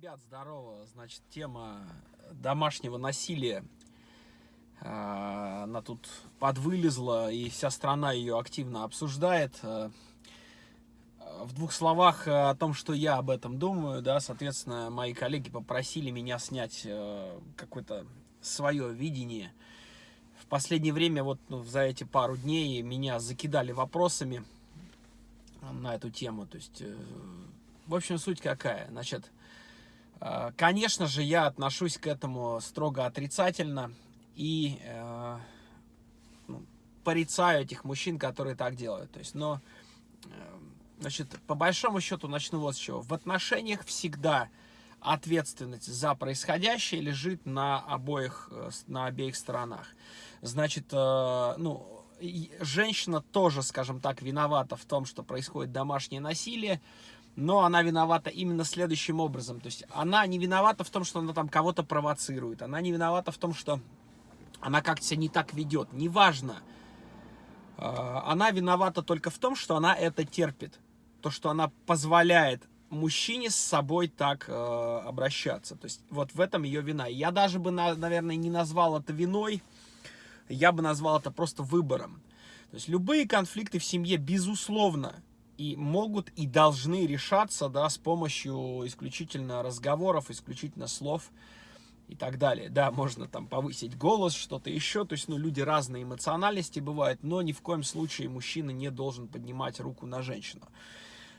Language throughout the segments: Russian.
Ребят, здорово. Значит, тема домашнего насилия. А, она тут подвылезла, и вся страна ее активно обсуждает. А, в двух словах о том, что я об этом думаю, да, соответственно, мои коллеги попросили меня снять э, какое-то свое видение. В последнее время, вот ну, за эти пару дней, меня закидали вопросами на эту тему. То есть, э, в общем, суть какая? Значит, Э, конечно же, я отношусь к этому строго отрицательно и э, ну, порицаю этих мужчин, которые так делают. То есть, но, э, значит, по большому счету начну вот с чего. В отношениях всегда ответственность за происходящее лежит на обоих, э, на обеих сторонах. Значит, э, ну, женщина тоже, скажем так, виновата в том, что происходит домашнее насилие, но она виновата именно следующим образом. То есть она не виновата в том, что она там кого-то провоцирует. Она не виновата в том, что она как-то себя не так ведет. Неважно. А, она виновата только в том, что она это терпит. То, что она позволяет мужчине с собой так э, обращаться. То есть вот в этом ее вина. Я даже бы, наверное, не назвал это виной. Я бы назвал это просто выбором. То есть любые конфликты в семье, безусловно, и могут и должны решаться, да, с помощью исключительно разговоров, исключительно слов и так далее. Да, можно там повысить голос, что-то еще, то есть, ну, люди разные эмоциональности бывают, но ни в коем случае мужчина не должен поднимать руку на женщину.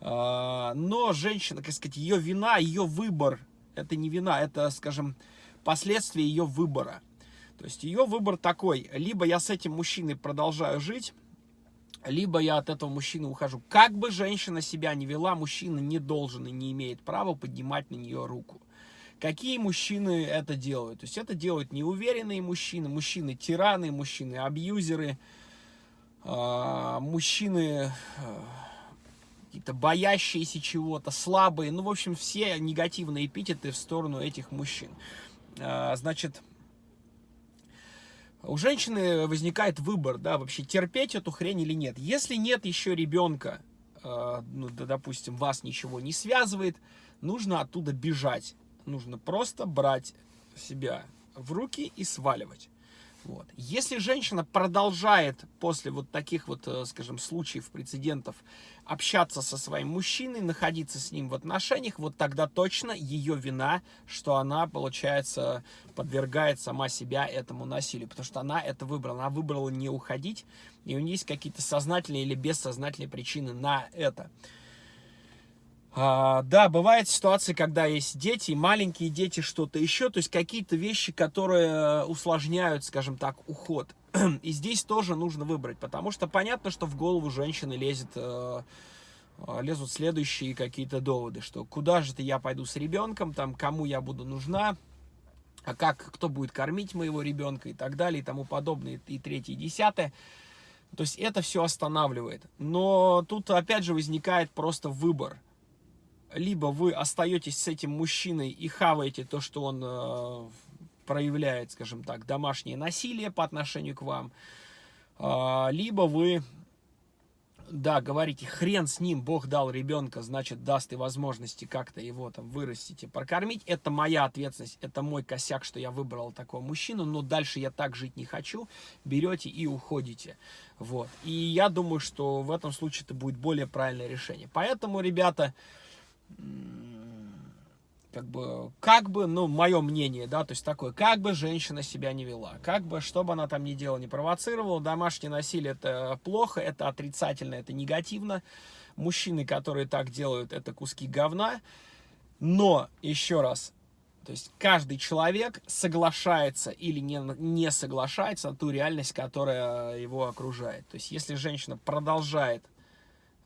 А, но женщина, как сказать, ее вина, ее выбор, это не вина, это, скажем, последствия ее выбора. То есть ее выбор такой, либо я с этим мужчиной продолжаю жить, либо я от этого мужчины ухожу. Как бы женщина себя не вела, мужчина не должен и не имеет права поднимать на нее руку. Какие мужчины это делают? То есть это делают неуверенные мужчины, мужчины-тираны, мужчины-абьюзеры, а, мужчины а, какие-то боящиеся чего-то, слабые. Ну, в общем, все негативные эпитеты в сторону этих мужчин. А, значит, у женщины возникает выбор, да, вообще терпеть эту хрень или нет. Если нет еще ребенка, э, ну, да, допустим, вас ничего не связывает, нужно оттуда бежать. Нужно просто брать себя в руки и сваливать. Вот. Если женщина продолжает после вот таких вот, э, скажем, случаев, прецедентов общаться со своим мужчиной, находиться с ним в отношениях, вот тогда точно ее вина, что она, получается, подвергает сама себя этому насилию, потому что она это выбрала. Она выбрала не уходить, и у нее есть какие-то сознательные или бессознательные причины на это. А, да, бывают ситуации, когда есть дети, маленькие дети, что-то еще, то есть какие-то вещи, которые усложняют, скажем так, уход. И здесь тоже нужно выбрать, потому что понятно, что в голову женщины лезет, э, э, лезут следующие какие-то доводы, что куда же ты я пойду с ребенком, там, кому я буду нужна, а как, кто будет кормить моего ребенка и так далее, и тому подобное, и третье, и десятое. То есть это все останавливает. Но тут опять же возникает просто выбор – либо вы остаетесь с этим мужчиной и хаваете то, что он э, проявляет, скажем так, домашнее насилие по отношению к вам, э, либо вы, да, говорите, хрен с ним, Бог дал ребенка, значит, даст и возможности как-то его там вырастить и прокормить. Это моя ответственность, это мой косяк, что я выбрал такого мужчину, но дальше я так жить не хочу. Берете и уходите. Вот. И я думаю, что в этом случае это будет более правильное решение. Поэтому, ребята, как бы, как бы, ну, мое мнение, да, то есть такое, как бы женщина себя не вела, как бы, что бы она там ни делала, не провоцировала, домашнее насилие это плохо, это отрицательно, это негативно, мужчины, которые так делают, это куски говна, но, еще раз, то есть каждый человек соглашается или не, не соглашается на ту реальность, которая его окружает. То есть если женщина продолжает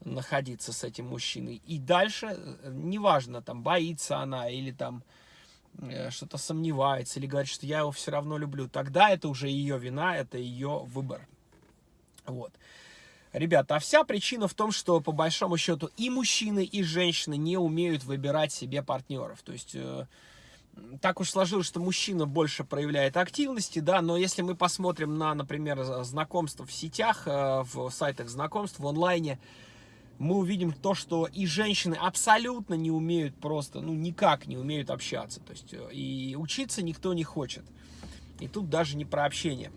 находиться с этим мужчиной. И дальше, э, неважно, там, боится она или там э, что-то сомневается, или говорит, что я его все равно люблю, тогда это уже ее вина, это ее выбор. Вот. Ребята, а вся причина в том, что по большому счету и мужчины, и женщины не умеют выбирать себе партнеров. То есть... Э, так уж сложилось, что мужчина больше проявляет активности, да, но если мы посмотрим на, например, знакомства в сетях, в сайтах знакомств, в онлайне, мы увидим то, что и женщины абсолютно не умеют просто, ну, никак не умеют общаться. То есть, э, и учиться никто не хочет. И тут даже не про общение.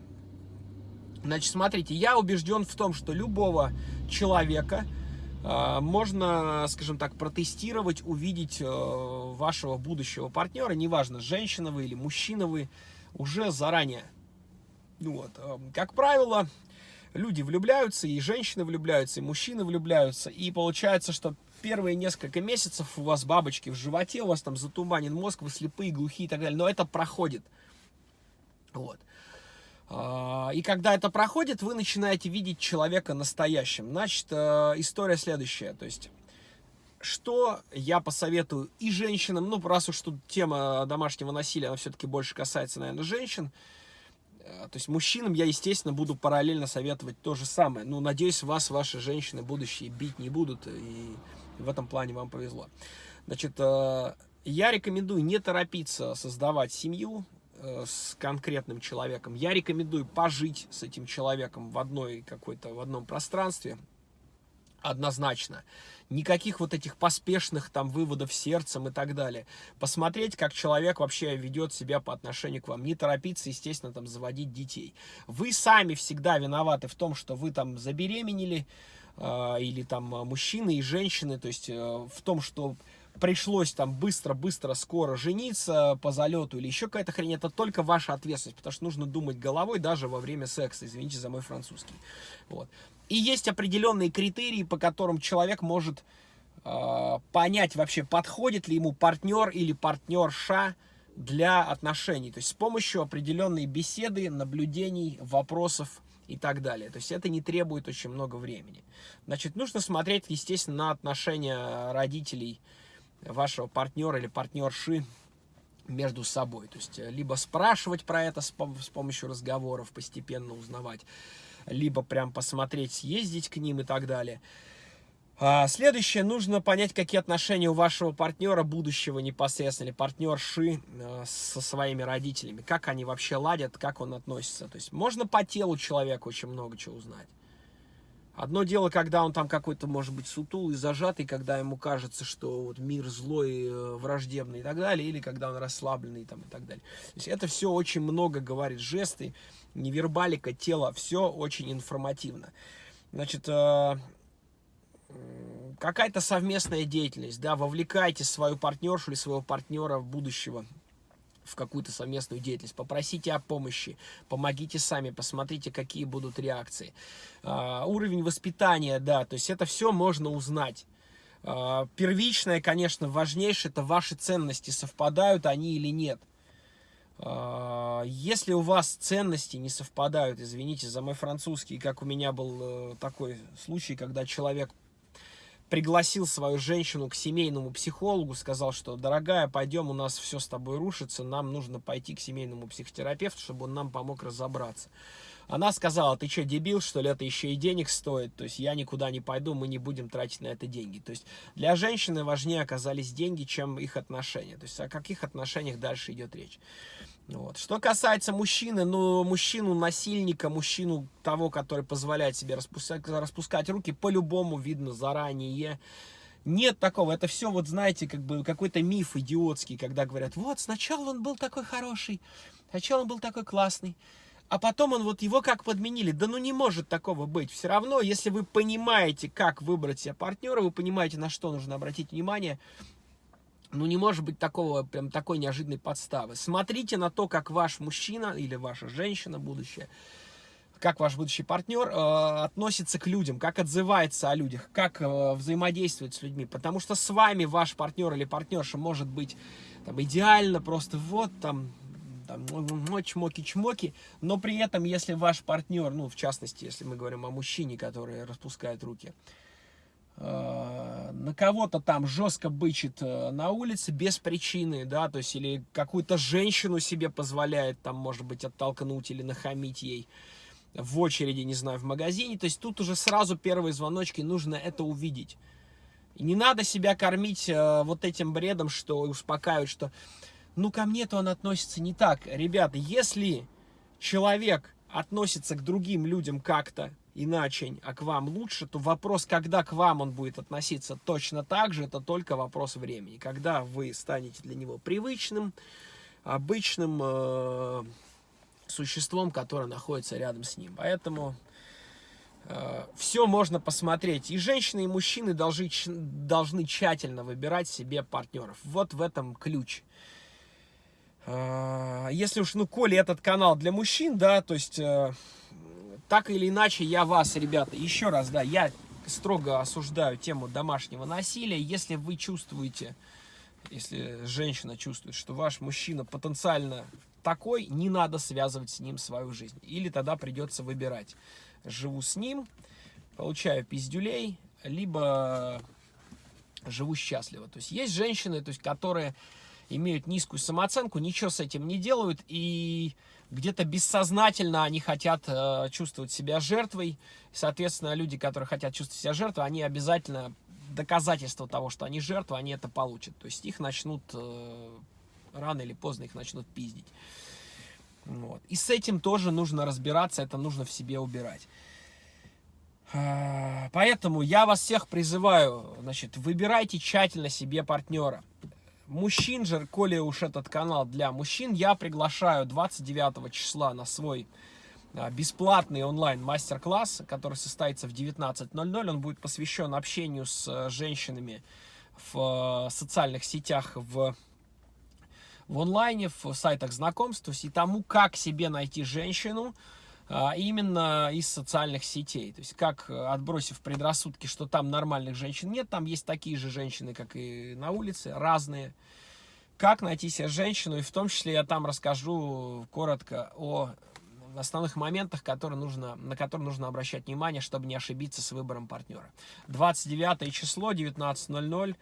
Значит, смотрите, я убежден в том, что любого человека э, можно, скажем так, протестировать, увидеть э, вашего будущего партнера, неважно, женщина вы или мужчина вы, уже заранее. Вот, э, как правило, люди влюбляются, и женщины влюбляются, и мужчины влюбляются, и получается, что первые несколько месяцев у вас бабочки в животе, у вас там затуманен мозг, вы слепые, глухие и так далее, но это проходит. Вот. А, и когда это проходит, вы начинаете видеть человека настоящим. Значит, э, история следующая. То есть, что я посоветую и женщинам, ну, раз уж тут тема домашнего насилия, она все-таки больше касается, наверное, женщин, то есть мужчинам я, естественно, буду параллельно советовать то же самое. Ну, надеюсь, вас ваши женщины будущие бить не будут, и в этом плане вам повезло. Значит, э, я рекомендую не торопиться создавать семью, Э, с конкретным человеком. Я рекомендую пожить с этим человеком в одной какой-то, в одном пространстве, однозначно. Никаких вот этих поспешных там выводов сердцем и так далее. Посмотреть, как человек вообще ведет себя по отношению к вам. Не торопиться, естественно, там заводить детей. Вы сами всегда виноваты в том, что вы там забеременели, э, или там мужчины и женщины, то есть э, в том, что пришлось там быстро-быстро, скоро жениться по залету или еще какая-то хрень, это только ваша ответственность, потому что нужно думать головой даже во время секса, извините за мой французский. Вот. И есть определенные критерии, по которым человек может э, понять вообще, подходит ли ему партнер или партнерша для отношений. То есть с помощью определенной беседы, наблюдений, вопросов и так далее. То есть это не требует очень много времени. Значит, нужно смотреть, естественно, на отношения родителей, вашего партнера или партнерши между собой. То есть, э, либо спрашивать про это с, с помощью разговоров, постепенно узнавать, либо прям посмотреть, съездить к ним и так далее. А, следующее, нужно понять, какие отношения у вашего партнера, будущего непосредственно, или партнерши э, со своими родителями. Как они вообще ладят, как он относится. То есть, можно по телу человека очень много чего узнать. Одно дело, когда он там какой-то, может быть, сутулый, зажатый, когда ему кажется, что вот мир злой, э, враждебный и так далее, или когда он расслабленный там, и так далее. То есть это все очень много говорит, жесты, невербалика, тело, все очень информативно. Значит, э, какая-то совместная деятельность, да, вовлекайте свою партнершу или своего партнера в будущего в какую-то совместную деятельность, попросите о помощи, помогите сами, посмотрите, какие будут реакции. Uh, уровень воспитания, да, то есть это все можно узнать. Uh, первичное, конечно, важнейшее, это ваши ценности, совпадают они или нет. Uh, если у вас ценности не совпадают, извините за мой французский, как у меня был э, такой случай, когда человек пригласил свою женщину к семейному психологу, сказал, что, дорогая, пойдем, у нас все с тобой рушится, нам нужно пойти к семейному психотерапевту, чтобы он нам помог разобраться. Она сказала, ты что, дебил, что ли, это еще и денег стоит, то есть я никуда не пойду, мы не будем тратить на это деньги. То есть для женщины важнее оказались деньги, чем их отношения. То есть о каких отношениях дальше идет речь. Вот. Что касается мужчины, ну, мужчину-насильника, мужчину того, который позволяет себе распускать, распускать руки, по-любому видно заранее. Нет такого, это все, вот знаете, как бы какой-то миф идиотский, когда говорят, вот, сначала он был такой хороший, сначала он был такой классный, а потом он вот его как подменили. Да ну не может такого быть. Все равно, если вы понимаете, как выбрать себе партнера, вы понимаете, на что нужно обратить внимание, ну, не может быть такого, прям такой неожиданной подставы. Смотрите на то, как ваш мужчина или ваша женщина будущая, как ваш будущий партнер э, относится к людям, как отзывается о людях, как э, взаимодействует с людьми. Потому что с вами ваш партнер или партнерша может быть там, идеально, просто вот там, там чмоки-чмоки, но при этом, если ваш партнер, ну, в частности, если мы говорим о мужчине, который распускает руки, на кого-то там жестко бычит э, на улице без причины, да, то есть или какую-то женщину себе позволяет там, может быть, оттолкнуть или нахамить ей в очереди, не знаю, в магазине, то есть тут уже сразу первые звоночки, нужно это увидеть. И не надо себя кормить э, вот этим бредом, что успокаивать, что ну ко мне-то он относится не так. Ребята, если человек относится к другим людям как-то, иначе, а к вам лучше, то вопрос, когда к вам он будет относиться точно так же, это только вопрос времени. Когда вы станете для него привычным, обычным э, существом, которое находится рядом с ним. Поэтому э, все можно посмотреть. И женщины, и мужчины должны, должны тщательно выбирать себе партнеров. Вот в этом ключ. Э, если уж, ну, коли этот канал для мужчин, да, то есть... Э, так или иначе, я вас, ребята, еще раз, да, я строго осуждаю тему домашнего насилия. Если вы чувствуете, если женщина чувствует, что ваш мужчина потенциально такой, не надо связывать с ним свою жизнь. Или тогда придется выбирать. Живу с ним, получаю пиздюлей, либо живу счастливо. То есть есть женщины, то есть, которые имеют низкую самооценку, ничего с этим не делают, и где-то бессознательно они хотят э, чувствовать себя жертвой. Соответственно, люди, которые хотят чувствовать себя жертвой, они обязательно доказательство того, что они жертвы, они это получат. То есть их начнут, э, рано или поздно их начнут пиздить. Вот. И с этим тоже нужно разбираться, это нужно в себе убирать. Э, поэтому я вас всех призываю, значит, выбирайте тщательно себе партнера мужчин же, коли уж этот канал для мужчин, я приглашаю 29 числа на свой а, бесплатный онлайн мастер-класс, который состоится в 19.00. Он будет посвящен общению с э, женщинами в э, социальных сетях, в, в онлайне, в сайтах знакомств, и тому, как себе найти женщину, именно из социальных сетей. То есть, как, э, отбросив предрассудки, что там нормальных женщин нет, там есть такие же женщины, как и на улице, разные. Как найти себе женщину, и в том числе я там расскажу коротко о основных моментах, которые нужно, на которые нужно обращать внимание, чтобы не ошибиться с выбором партнера. 29 число, 19.00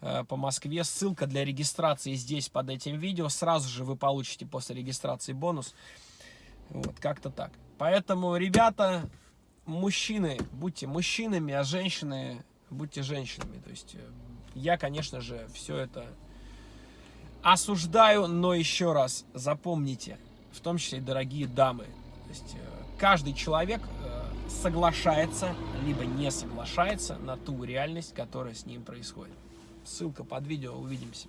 э, по Москве. Ссылка для регистрации здесь под этим видео. Сразу же вы получите после регистрации бонус. Вот, как-то так. Поэтому, ребята, мужчины, будьте мужчинами, а женщины, будьте женщинами. То есть, э, я, конечно же, все это осуждаю, но еще раз запомните, в том числе и дорогие дамы, то есть, э, каждый человек э, соглашается, либо не соглашается на ту реальность, которая с ним происходит. Ссылка под видео, увидимся.